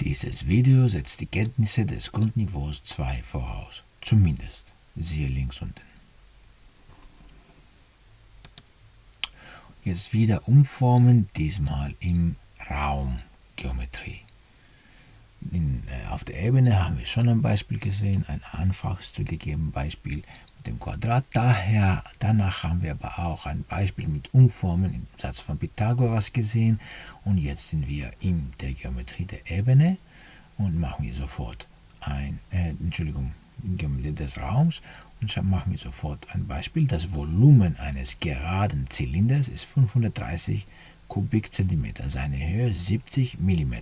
Dieses Video setzt die Kenntnisse des Grundniveaus 2 voraus, zumindest. Siehe links unten. Jetzt wieder umformen, diesmal in Raumgeometrie. In, äh, auf der Ebene haben wir schon ein Beispiel gesehen, ein einfaches zugegeben Beispiel dem Quadrat. Daher, danach haben wir aber auch ein Beispiel mit Umformen im Satz von Pythagoras gesehen. Und jetzt sind wir in der Geometrie der Ebene und machen wir sofort ein, äh, Entschuldigung, Geometrie des Raums und machen wir sofort ein Beispiel. Das Volumen eines geraden Zylinders ist 530 Kubikzentimeter, seine Höhe 70 mm.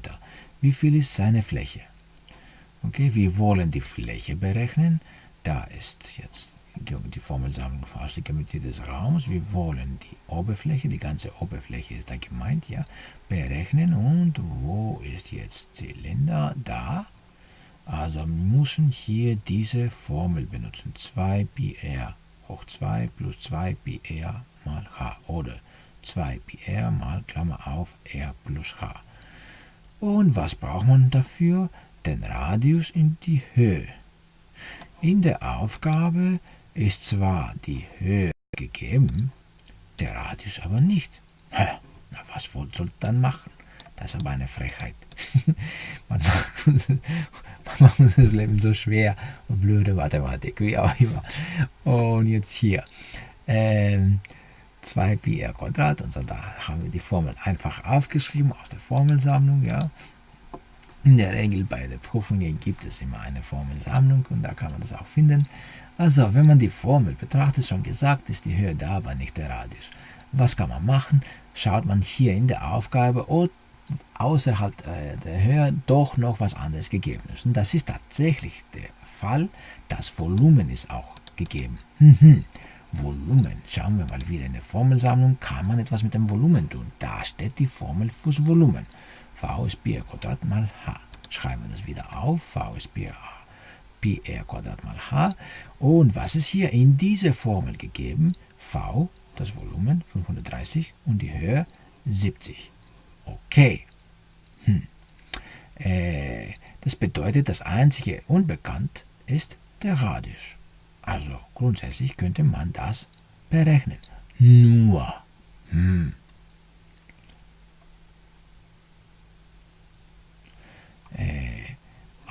Wie viel ist seine Fläche? Okay, wir wollen die Fläche berechnen. Da ist jetzt die Formelsammlung aus der Geometrie des Raums. Wir wollen die Oberfläche, die ganze Oberfläche ist da gemeint, ja, berechnen. Und wo ist jetzt Zylinder? Da. Also wir müssen hier diese Formel benutzen. 2 pi r hoch 2 plus 2 pi r mal h. Oder 2 pi r mal Klammer auf r plus h. Und was braucht man dafür? Den Radius in die Höhe. In der Aufgabe ist zwar die Höhe gegeben, der Radius aber nicht. na, was soll dann machen? Das ist aber eine Frechheit. man, macht uns, man macht uns das Leben so schwer und blöde Mathematik, wie auch immer. Und jetzt hier. Ähm, 2 pi r Quadrat, also da haben wir die Formel einfach aufgeschrieben aus der Formelsammlung, ja. In der Regel bei den Prüfungen gibt es immer eine Formelsammlung und da kann man das auch finden. Also, wenn man die Formel betrachtet, schon gesagt, ist die Höhe da, aber nicht der Radius. Was kann man machen? Schaut man hier in der Aufgabe, ob außerhalb äh, der Höhe doch noch was anderes gegeben ist. Und das ist tatsächlich der Fall. Das Volumen ist auch gegeben. Mhm. Volumen. Schauen wir mal wieder in der Formelsammlung, kann man etwas mit dem Volumen tun. Da steht die Formel fürs Volumen. V ist Pi r Quadrat mal h. Schreiben wir das wieder auf. V ist Pi r pi r Quadrat mal h. Und was ist hier in dieser Formel gegeben? V, das Volumen 530 und die Höhe 70. Okay. Hm. Äh, das bedeutet, das einzige Unbekannt ist der Radius. Also grundsätzlich könnte man das berechnen. Nur. Hm.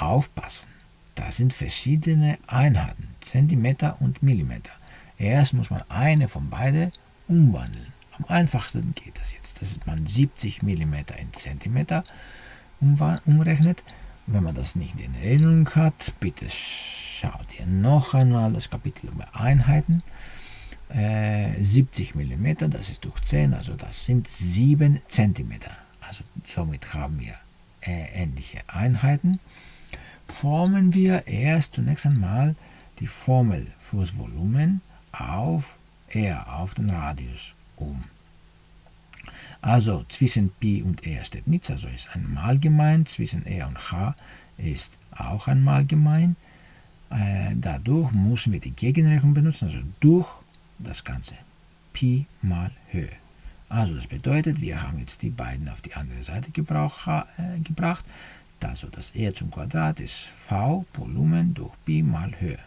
Aufpassen. Das sind verschiedene Einheiten, Zentimeter und Millimeter. Erst muss man eine von beiden umwandeln. Am einfachsten geht das jetzt, dass man 70 mm in Zentimeter umrechnet. Wenn man das nicht in Erinnerung hat, bitte schaut ihr noch einmal das Kapitel über Einheiten. Äh, 70 mm, das ist durch 10, also das sind 7 cm. Also somit haben wir äh, ähnliche Einheiten formen wir erst zunächst einmal die Formel fürs Volumen auf r, auf den Radius um. Also zwischen Pi und r steht nichts, also ist einmal gemein, zwischen r und h ist auch einmal gemein. Äh, dadurch müssen wir die Gegenrechnung benutzen, also durch das Ganze. Pi mal Höhe. Also das bedeutet, wir haben jetzt die beiden auf die andere Seite gebrauch, äh, gebracht. Also das R zum Quadrat ist V Volumen durch Pi mal Höhe.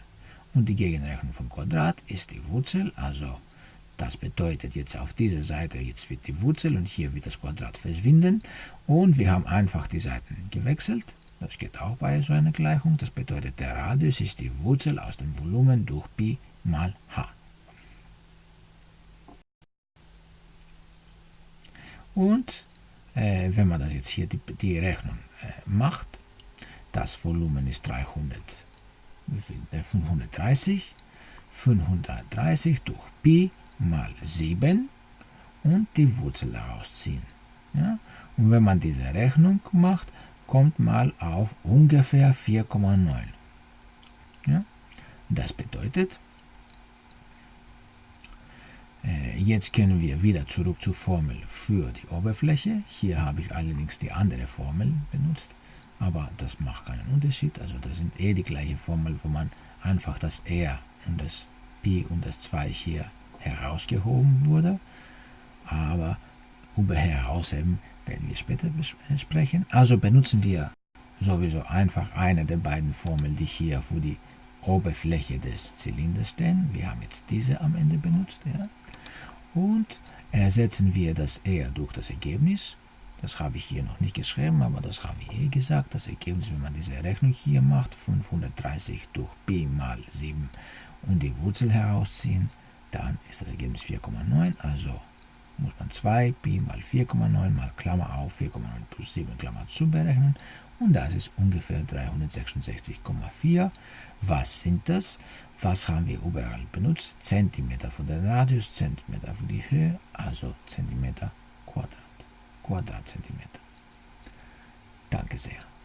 Und die Gegenrechnung vom Quadrat ist die Wurzel, also das bedeutet jetzt auf dieser Seite, jetzt wird die Wurzel und hier wird das Quadrat verschwinden. Und wir haben einfach die Seiten gewechselt. Das geht auch bei so einer Gleichung. Das bedeutet, der Radius ist die Wurzel aus dem Volumen durch Pi mal h. Und äh, wenn man das jetzt hier die, die Rechnung äh, macht, das Volumen ist 300, 530, 530 durch Pi mal 7 und die Wurzel daraus ziehen. Ja? Und wenn man diese Rechnung macht, kommt mal auf ungefähr 4,9. Ja? Das bedeutet, jetzt können wir wieder zurück zur Formel für die Oberfläche. Hier habe ich allerdings die andere Formel benutzt, aber das macht keinen Unterschied. Also das sind eh die gleiche Formel, wo man einfach das R und das Pi und das 2 hier herausgehoben wurde. Aber über herausheben werden wir später besprechen. Also benutzen wir sowieso einfach eine der beiden Formeln, die hier für die Oberfläche des Zylinders stehen. Wir haben jetzt diese am Ende benutzt. Ja. Und ersetzen wir das R durch das Ergebnis. Das habe ich hier noch nicht geschrieben, aber das habe ich eh gesagt. Das Ergebnis, wenn man diese Rechnung hier macht, 530 durch b mal 7 und die Wurzel herausziehen, dann ist das Ergebnis 4,9. Also muss man 2 Pi mal 4,9 mal Klammer auf 4,9 plus 7 Klammer zu berechnen und das ist ungefähr 366,4. Was sind das? Was haben wir überall benutzt? Zentimeter für den Radius, Zentimeter für die Höhe, also Zentimeter Quadrat, Quadratzentimeter. Danke sehr.